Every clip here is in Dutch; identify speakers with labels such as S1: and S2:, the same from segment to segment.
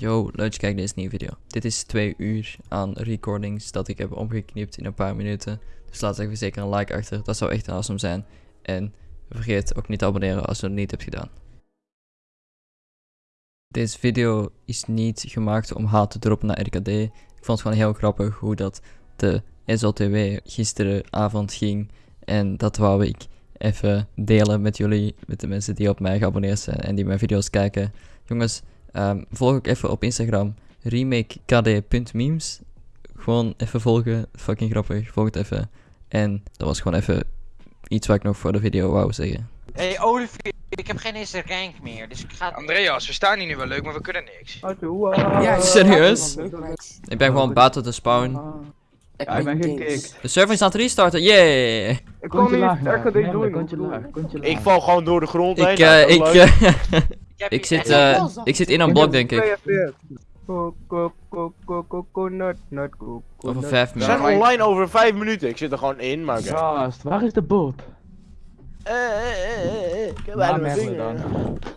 S1: Yo, leuk je kijkt naar deze nieuwe video. Dit is twee uur aan recordings dat ik heb omgeknipt in een paar minuten. Dus laat even zeker een like achter, dat zou echt awesome zijn. En vergeet ook niet te abonneren als je het niet hebt gedaan. Deze video is niet gemaakt om haat te droppen naar RKD. Ik vond het gewoon heel grappig hoe dat de SLTW gisteravond ging. En dat wou ik even delen met jullie, met de mensen die op mij geabonneerd zijn en die mijn video's kijken. Jongens, ehm, volg ook even op Instagram remakekd.memes. Gewoon even volgen, fucking grappig, volg het even. En dat was gewoon even iets wat ik nog voor de video wou zeggen.
S2: Hey, Olivier, ik heb geen eerste rank meer, dus ik ga...
S3: Andreas, we staan hier nu wel leuk, maar we kunnen niks.
S1: Ja, serieus? Ik ben gewoon buiten de spawn.
S4: Ja, ik ben gekikt.
S1: De server is aan het restarten, yeah!
S4: Ik kon niet RKD doen.
S5: Ik val gewoon door de grond heen.
S1: Ik, eh,
S5: dat
S1: ik, eh, ik, zit, eh, ik zit in een blok denk ik. Over vijf
S5: We zijn
S1: minuten.
S5: online over 5 minuten. Ik zit er gewoon in, maar.
S4: Gast, waar is de bot?
S5: Eh, eh, eh, eh, eh, Ik heb bijna.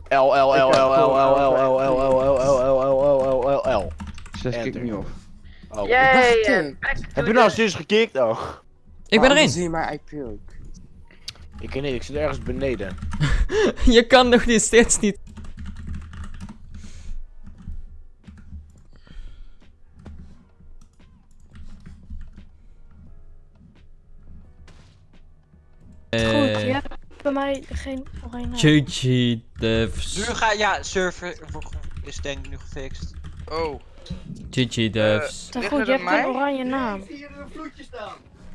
S5: L, L, L, L, L, L, L, L, L, L, L, L, L, L, L, L, L.
S4: Zes kick niet op.
S5: Oh. Heb je nou zus gekikt? Oh.
S1: Ik ben erin.
S6: Zie maar, ik puke.
S5: Ik ken niet, ik zit ergens beneden.
S1: Je kan nog niet, steeds niet.
S7: Bij mij geen oranje.
S1: GG devs.
S2: Nu ga ja, server is denk ik nu gefixt.
S3: Oh.
S1: GG devs.
S7: Goed,
S3: het
S7: je hebt een oranje naam.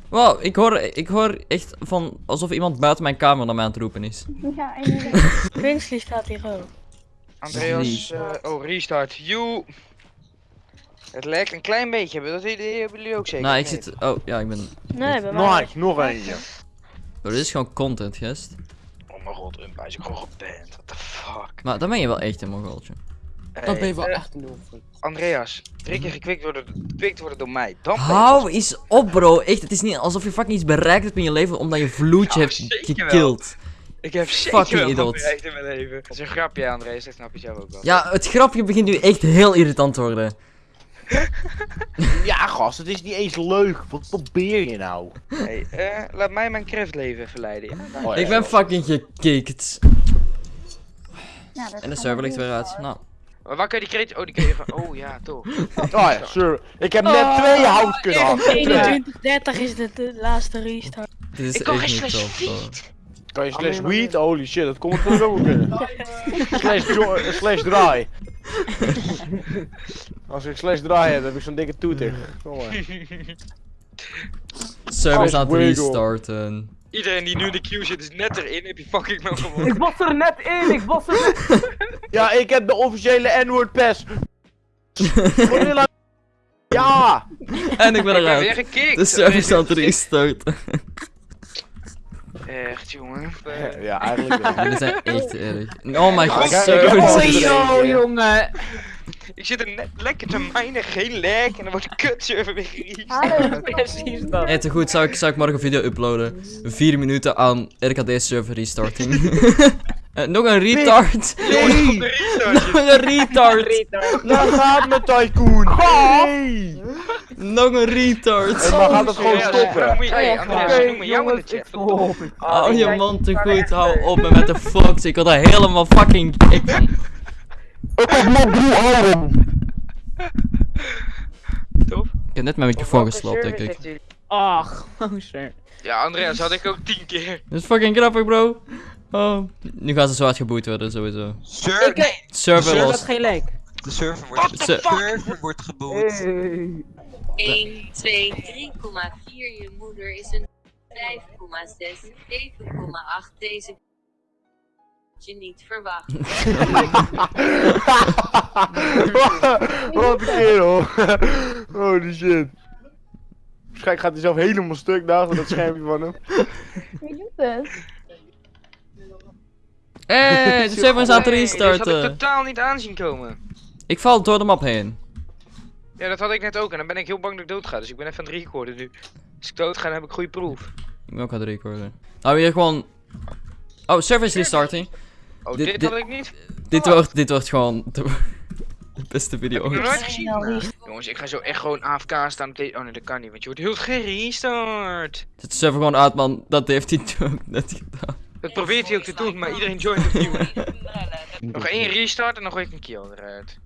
S1: Wow, ik hoor, ik hoor echt van alsof iemand buiten mijn kamer naar mij aan het roepen is.
S7: Ja, inderdaad. Winsley staat hier ook.
S3: Andreas, eh, oh, restart. You. Het lijkt een klein beetje, maar dat idee hebben jullie ook zeker.
S1: nou, ik zit. Oh, ja, ik ben.
S7: Nee, bij mij.
S5: Nice, nog eentje.
S1: Oh, dit is gewoon content, gast.
S3: Oh mijn god, Umpa is ook gewoon geband. What the fuck.
S1: Maar dan ben je wel echt een mogoltje.
S6: Dat ben je wel
S3: Hey, eh,
S6: echt een nul.
S3: Andreas, drie keer gekwikt worden, gekwikt worden door mij. Dan ben je
S1: Hou eens op, bro. Echt, het is niet alsof je fucking iets bereikt hebt in je leven omdat je vloedje
S3: Ja,
S1: hebt gekild.
S3: Ik heb zeker
S1: Fucking
S3: wel
S1: idiot.
S3: bereikt in mijn leven. Dat is een grapje, Andreas. Dat snap je zelf ook wel.
S1: Ja, het grapje begint nu echt heel irritant te worden.
S5: Ja, gast, het is niet eens leuk. Wat probeer je nou?
S3: Hey, eh, laat mij mijn craftleven even leiden. Ja?
S5: Oh, ja.
S1: Ik ben fucking gekikt.
S7: Ja,
S1: En de server ligt weer uit. Nou.
S3: Maar waar kun je die kreet... Oh, die kun je van... Oh ja, toch.
S5: Oh ja, sure. Ik heb net twee hout kunnen hakken.
S7: 21, 30 is de, de laatste restart.
S1: Dit is
S3: Ik kan
S1: echt
S3: geen slash feed.
S5: Kan je slash weed? Holy shit, dat komt er ook kunnen. slash, slash draai. Als ik slash draai heb, heb ik zo'n dikke toeter. Kom maar.
S1: Server is aan het restarten.
S3: Iedereen die nu in de queue zit is net erin. Heb je fucking wel gewonnen.
S4: Ik was er net in, ik was er net
S5: Ja, ik heb de officiële N-word pass. Gorilla. Ja!
S1: En ik ben
S3: Ik ben weer
S1: eruit.
S3: gekikt.
S1: De server is aan het restarten.
S3: Echt, jongen. Eh,
S5: Ja, eigenlijk wel.
S1: Jullie zijn echt erg. Oh my god,
S5: al-
S1: restarten.
S5: Yo,
S4: jongen.
S3: Ik zit er net lekker te minen, geen lag. En dan wordt de kutserver weer.
S7: Hallo.
S4: Precies dat.
S1: Hey, te goed, zou ik, zou ik morgen een video uploaden? 4 minuten aan RKD server restarting. Eh, nog een retard.
S5: Nee!
S1: nog een retard.
S5: Daar gaat mijn tycoon! Nee!
S1: Nog een retard.
S5: En dan gaat het gewoon
S3: Andreas,
S5: stoppen.
S3: noem je- Hey, Andreas, noem me jou in de chat.
S4: stop.
S1: Hou je mond te goed, hou op me met de fox. Ik word er helemaal fucking.
S5: Ik heb nog drie armen!
S3: Tof.
S1: Ik heb net mijn microfoon gesloopt, denk ik.
S4: Ach, gozer.
S3: Ja, Andreas had ik ook tien keer.
S1: Dat is fucking grappig, bro. Oh. Nu gaan ze zo hard geboet worden, sowieso.
S2: Server, nee,
S1: Server los.
S4: geen leek.
S2: De server wordt,
S3: fuck?
S2: server wordt geboot.
S8: 1, 2, 3,4. Je moeder is een 5,6, 7,8. Deze je niet verwacht.
S5: Wat een kerel. Holy shit. Waarschijnlijk gaat hij zelf helemaal stuk naast dat schermpje van hem.
S7: Wie doet het?
S1: Hey, de server is aan het
S3: Nee, dit had ik
S1: restarten.
S3: totaal niet aanzien komen.
S1: Ik val door de map heen.
S3: Ja, dat had ik net ook. En dan ben ik heel bang dat ik dood ga. Dus ik ben even aan het recorden nu. Als ik dood ga, dan heb ik goede proef.
S1: Ik ben ook aan het recorden. Nou, weer gewoon... Oh, server is restarting.
S3: Oh,
S1: Dit-
S3: dit,
S1: dit-
S3: had ik niet.
S1: Dit wordt, dit wordt gewoon... De beste video
S3: nog
S1: ooit.
S3: nooit gezien. Jongens, ik ga zo echt gewoon AFK staan. Oh nee, dat kan niet, want je wordt heel gerestart.
S1: Zet de server gewoon uit, man. Dat heeft hij toen ook net gedaan.
S3: Dat probeert hij ook te doen, maar iedereen joint opnieuw. Nog één restart en dan gooi ik een kill eruit.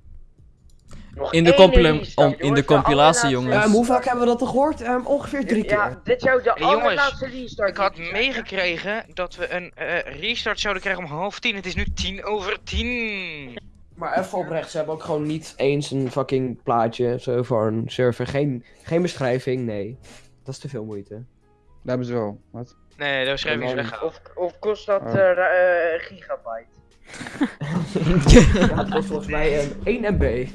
S9: Nog
S1: In de,
S9: restart,
S1: om, in de compilatie, jongens.
S6: Hoe vaak hebben we dat al gehoord? Ehm, ongeveer drie keer.
S9: Ja, dit zou de
S3: Hey, jongens,
S9: allerlaatste restart
S3: Ik had meegekregen dat we een eh, restart zouden krijgen om half tien. Het is nu tien over tien.
S6: Maar even oprecht, ze hebben ook gewoon niet eens een fucking plaatje zo voor een server. Geen, geen beschrijving, nee. Dat is te veel moeite.
S5: Dat hebben ze wel. Wat?
S3: Nee, de beschrijving is weggehaald.
S9: Of, of kost dat
S5: Oh.
S9: eh, eh, gigabyte?
S6: Ja, het kost volgens mij een 1 MB.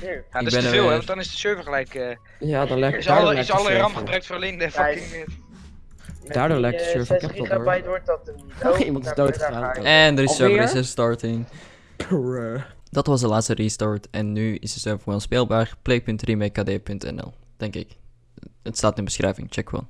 S3: Ja, dat
S1: Ik
S3: is
S1: ben
S3: te
S1: er
S3: veel, hè, want dan is de server gelijk... eh
S6: Ja, dan lijkt
S3: is alle, is alle RAM gebruikt voor alleen de fucking...
S9: Met
S6: Daardoor lijkt de
S9: eh,
S6: server
S9: 6
S6: kapot, hoor.
S9: wordt dat er niet.
S6: Oh, iemand is
S9: daar-
S6: dood
S9: daar
S6: gegaan.
S9: ga ik.
S1: En de server is restarting. Dat was de laatste restart en nu is de server gewoon speelbaar. Play.remake.kd.nl, denk ik. Het staat in de beschrijving, check gewoon.